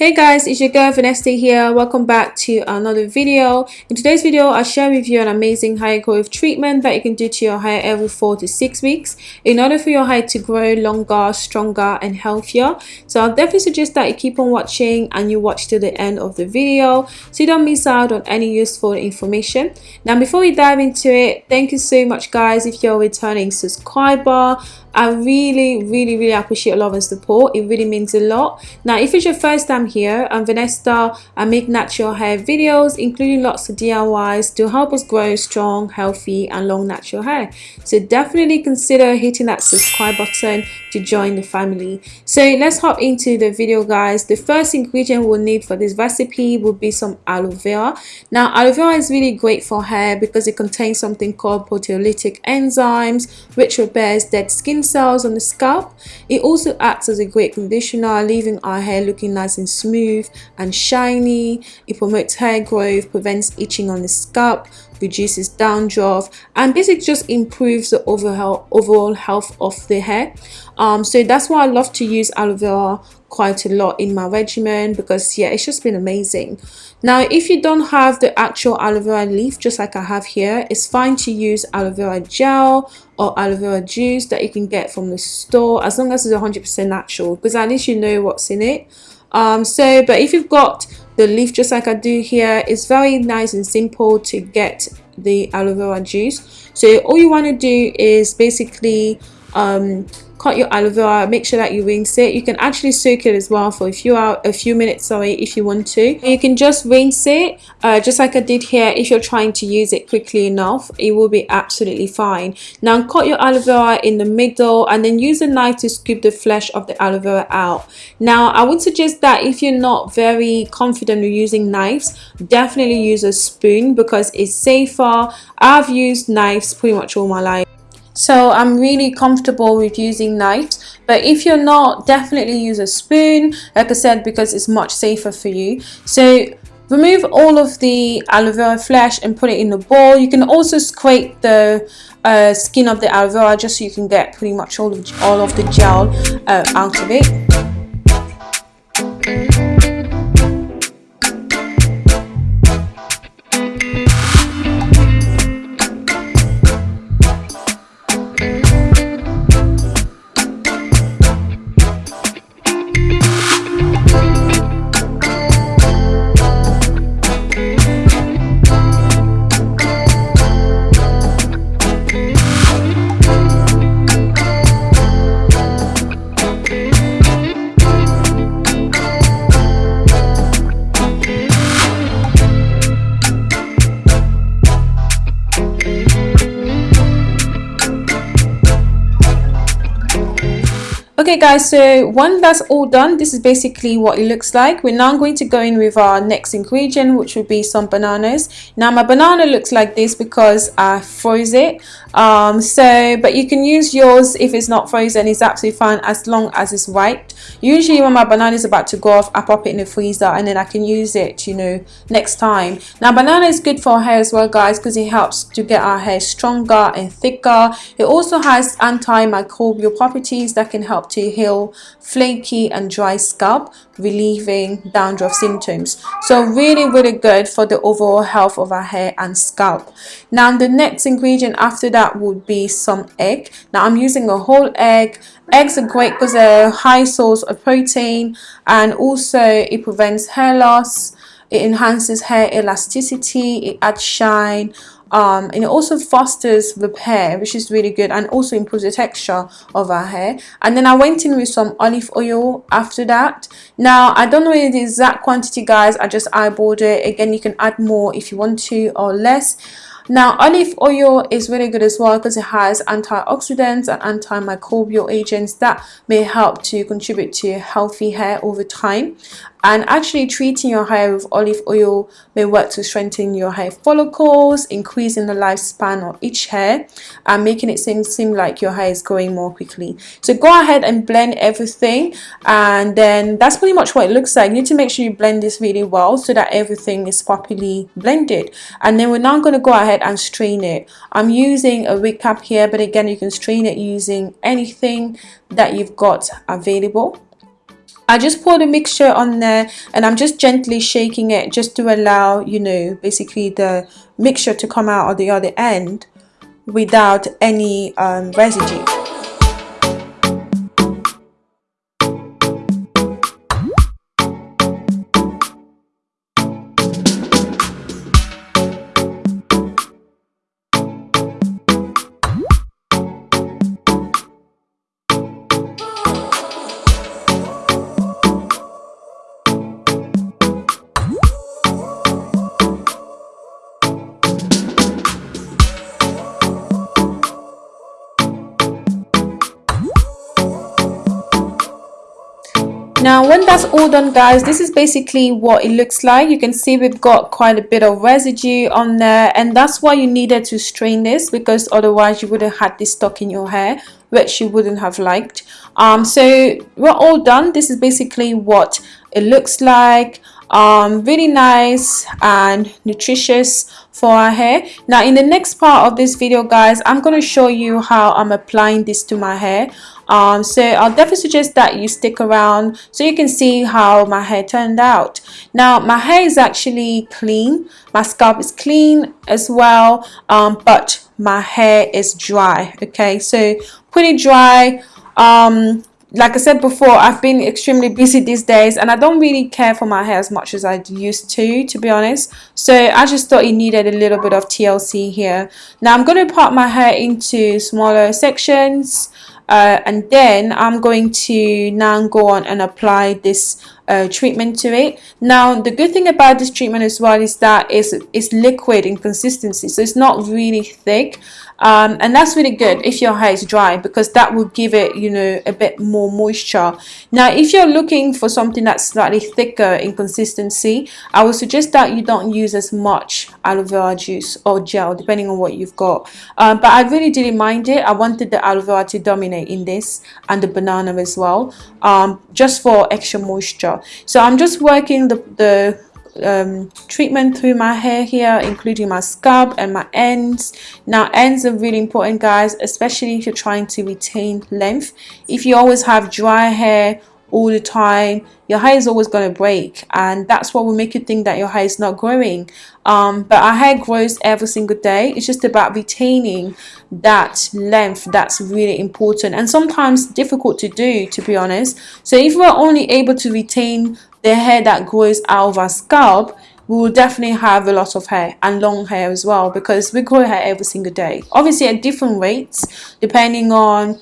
Hey guys, it's your girl Vanessa here. Welcome back to another video. In today's video, I'll share with you an amazing hair growth treatment that you can do to your hair every 4 to 6 weeks in order for your hair to grow longer, stronger and healthier. So I'll definitely suggest that you keep on watching and you watch to the end of the video so you don't miss out on any useful information. Now before we dive into it, thank you so much guys if you're a returning subscriber. I really, really, really appreciate your love and support. It really means a lot. Now, if it's your first time here, I'm Vanessa. I make natural hair videos, including lots of DIYs to help us grow strong, healthy, and long natural hair. So definitely consider hitting that subscribe button to join the family. So let's hop into the video, guys. The first ingredient we'll need for this recipe will be some aloe vera. Now, aloe vera is really great for hair because it contains something called proteolytic enzymes, which repairs dead skin cells on the scalp. It also acts as a great conditioner, leaving our hair looking nice and smooth and shiny. It promotes hair growth, prevents itching on the scalp, reduces dandruff and basically just improves the overall overall health of the hair. Um so that's why i love to use aloe vera quite a lot in my regimen because yeah it's just been amazing. Now if you don't have the actual aloe vera leaf just like i have here it's fine to use aloe vera gel or aloe vera juice that you can get from the store as long as it's 100 percent natural because at least you know what's in it um so but if you've got the leaf just like I do here it's very nice and simple to get the aloe vera juice. So all you want to do is basically um, cut your aloe vera make sure that you rinse it. You can actually soak it as well for a few a few minutes sorry if you want to. You can just rinse it uh, just like I did here if you're trying to use it quickly enough it will be absolutely fine. Now cut your aloe vera in the middle and then use a knife to scoop the flesh of the aloe vera out. Now I would suggest that if you're not very confident with using knives definitely use a spoon because it's safer. I've used knives pretty much all my life so I'm really comfortable with using knives. But if you're not definitely use a spoon like I said because it's much safer for you. So remove all of the aloe vera flesh and put it in the bowl. You can also scrape the uh, skin of the aloe vera just so you can get pretty much all of all of the gel uh, out of it okay guys so when that's all done this is basically what it looks like. We're now going to go in with our next ingredient which would be some bananas. Now my banana looks like this because i froze it. Um so but you can use yours if it's not frozen. It's absolutely fine as long as it's ripe usually when my banana is about to go off i pop it in the freezer and then i can use it you know next time. Now banana is good for hair as well guys because it helps to get our hair stronger and thicker. It also has antimicrobial properties that can help to heal flaky and dry scalp relieving dandruff symptoms. So really really good for the overall health of our hair and scalp. Now the next ingredient after that would be some egg. Now i'm using a whole egg. Eggs are great because they're a high source of protein and also it prevents hair loss. It enhances hair elasticity. It adds shine um, and it also fosters repair which is really good and also improves the texture of our hair. And then I went in with some olive oil after that. Now I don't know the exact quantity guys. I just eyeballed it. Again you can add more if you want to or less. Now, olive oil is really good as well because it has antioxidants and antimicrobial agents that may help to contribute to healthy hair over time and actually treating your hair with olive oil may work to strengthen your hair follicles increasing the lifespan of each hair and making it seem, seem like your hair is growing more quickly. So go ahead and blend everything and then that's pretty much what it looks like. You need to make sure you blend this really well so that everything is properly blended. And then we're now going to go ahead and strain it. I'm using a wig cap here but again you can strain it using anything that you've got available I just pour the mixture on there and I'm just gently shaking it just to allow you know basically the mixture to come out on the other end without any um, residue now when that's all done guys this is basically what it looks like. You can see we've got quite a bit of residue on there and that's why you needed to strain this because otherwise you would have had this stuck in your hair which you wouldn't have liked. Um, so we're all done. This is basically what it looks like um, really nice and nutritious for our hair. Now in the next part of this video guys I'm going to show you how I'm applying this to my hair. Um, so I'll definitely suggest that you stick around so you can see how my hair turned out. Now my hair is actually clean. My scalp is clean as well um, but my hair is dry okay? So pretty dry. Um, like I said before, I've been extremely busy these days and I don't really care for my hair as much as I used to, to be honest. So I just thought it needed a little bit of TLC here. Now I'm going to part my hair into smaller sections uh, and then I'm going to now go on and apply this uh, treatment to it. Now the good thing about this treatment as well is that it's, it's liquid in consistency so it's not really thick. Um, and that's really good if your hair is dry because that will give it you know a bit more moisture. Now if you're looking for something that's slightly thicker in consistency I would suggest that you don't use as much aloe vera juice or gel depending on what you've got. Um, but I really didn't mind it. I wanted the aloe vera to dominate in this and the banana as well um, just for extra moisture so I'm just working the, the um, treatment through my hair here including my scalp and my ends. Now ends are really important guys especially if you're trying to retain length. If you always have dry hair all the time. Your hair is always going to break and that's what will make you think that your hair is not growing. Um, but our hair grows every single day. It's just about retaining that length that's really important and sometimes difficult to do to be honest. So if we're only able to retain the hair that grows out of our scalp we will definitely have a lot of hair and long hair as well because we grow hair every single day. Obviously at different rates depending on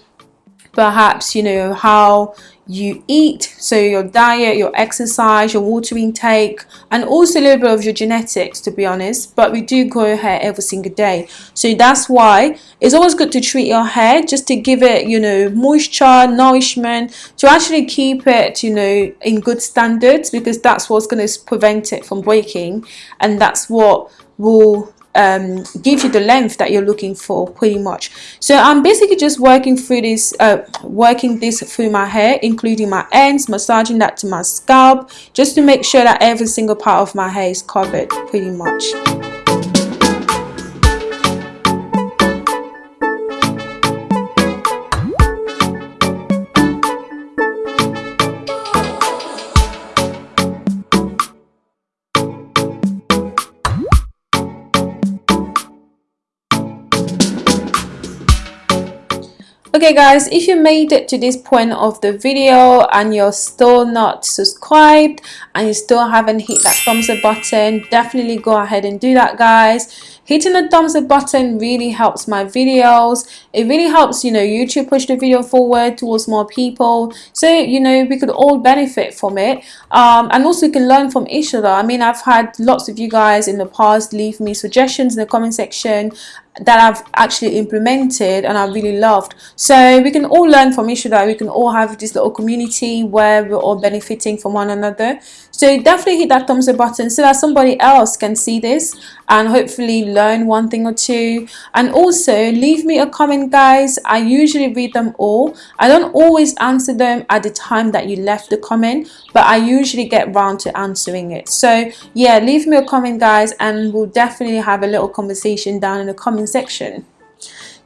perhaps you know how you eat. So your diet your exercise your water intake and also a little bit of your genetics to be honest. But we do grow hair every single day. So that's why it's always good to treat your hair just to give it you know moisture nourishment to actually keep it you know in good standards because that's what's going to prevent it from breaking. And that's what will um, give you the length that you're looking for pretty much. So I'm basically just working through this uh, working this through my hair including my ends massaging that to my scalp just to make sure that every single part of my hair is covered pretty much okay guys if you made it to this point of the video and you're still not subscribed and you still haven't hit that thumbs up button definitely go ahead and do that guys. Hitting the thumbs up button really helps my videos. It really helps you know youtube push the video forward towards more people. So you know we could all benefit from it. Um, and also you can learn from each other. I mean i've had lots of you guys in the past leave me suggestions in the comment section that I've actually implemented and I really loved. So we can all learn from each other. We can all have this little community where we're all benefiting from one another. So definitely hit that thumbs up button so that somebody else can see this and hopefully learn one thing or two. And also leave me a comment guys. I usually read them all. I don't always answer them at the time that you left the comment but I usually get round to answering it. So yeah leave me a comment guys and we'll definitely have a little conversation down in the comment section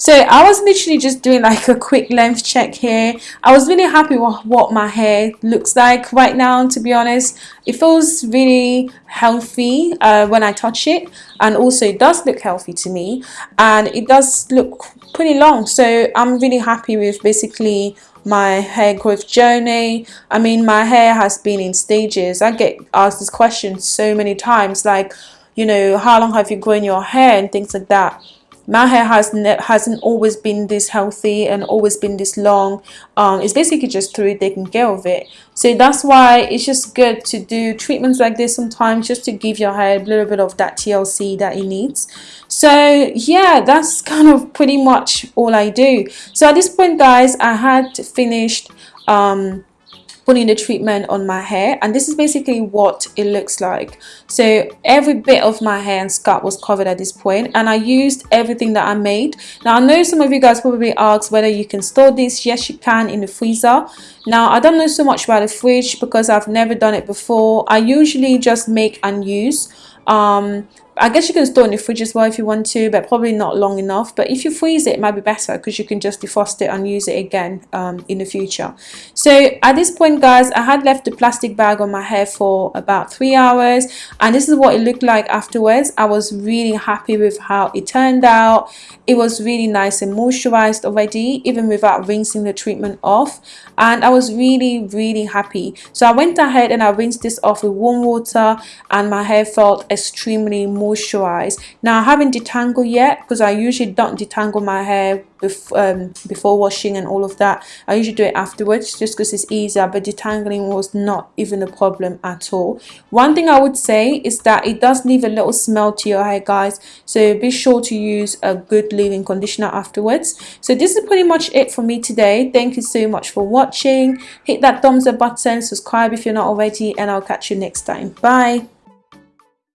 so I was literally just doing like a quick length check here. I was really happy with what my hair looks like right now to be honest. It feels really healthy uh, when I touch it and also it does look healthy to me and it does look pretty long. So I'm really happy with basically my hair growth journey. I mean my hair has been in stages. I get asked this question so many times like you know how long have you grown your hair and things like that my hair has hasn't always been this healthy and always been this long. Um, it's basically just through taking care of it. So that's why it's just good to do treatments like this sometimes just to give your hair a little bit of that TLC that it needs. So yeah that's kind of pretty much all I do. So at this point guys I had finished um, putting the treatment on my hair. And this is basically what it looks like. So every bit of my hair and scalp was covered at this point and I used everything that I made. Now I know some of you guys probably ask whether you can store this. Yes you can in the freezer. Now I don't know so much about the fridge because I've never done it before. I usually just make and use um, I guess you can store in the fridge as well if you want to, but probably not long enough. But if you freeze it, it might be better because you can just defrost it and use it again um, in the future. So at this point, guys, I had left the plastic bag on my hair for about three hours. And this is what it looked like afterwards. I was really happy with how it turned out. It was really nice and moisturized already, even without rinsing the treatment off. And I was really, really happy. So I went ahead and I rinsed this off with warm water and my hair felt extremely moisturize. Now I haven't detangled yet because I usually don't detangle my hair before, um, before washing and all of that. I usually do it afterwards just because it's easier but detangling was not even a problem at all. One thing I would say is that it does leave a little smell to your hair guys so be sure to use a good leave-in conditioner afterwards. So this is pretty much it for me today. Thank you so much for watching. Hit that thumbs up button subscribe if you're not already and I'll catch you next time. Bye